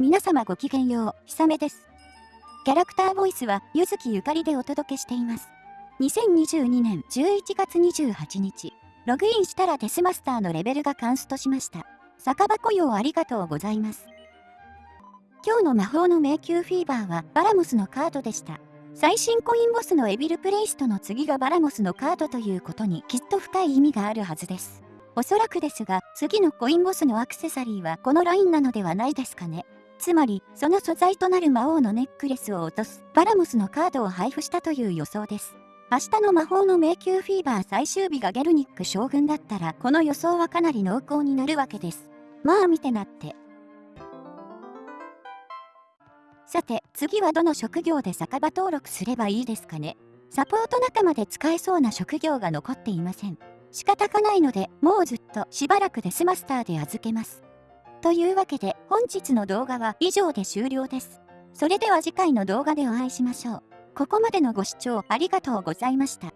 皆様ごきげんよう、ひさめです。キャラクターボイスは、ゆずきゆかりでお届けしています。2022年11月28日、ログインしたらデスマスターのレベルがカンストしました。酒場雇用ありがとうございます。今日の魔法の迷宮フィーバーはバラモスのカードでした。最新コインボスのエビルプレイストの次がバラモスのカードということにきっと深い意味があるはずです。おそらくですが、次のコインボスのアクセサリーはこのラインなのではないですかね。つまり、その素材となる魔王のネックレスを落とすバラモスのカードを配布したという予想です。明日の魔法の迷宮フィーバー最終日がゲルニック将軍だったら、この予想はかなり濃厚になるわけです。まあ見てなって。さて、次はどの職業で酒場登録すればいいですかね。サポート仲間で使えそうな職業が残っていません。仕方がないので、もうずっとしばらくデスマスターで預けます。というわけで、本日の動画は以上で終了です。それでは次回の動画でお会いしましょう。ここまでのご視聴ありがとうございました。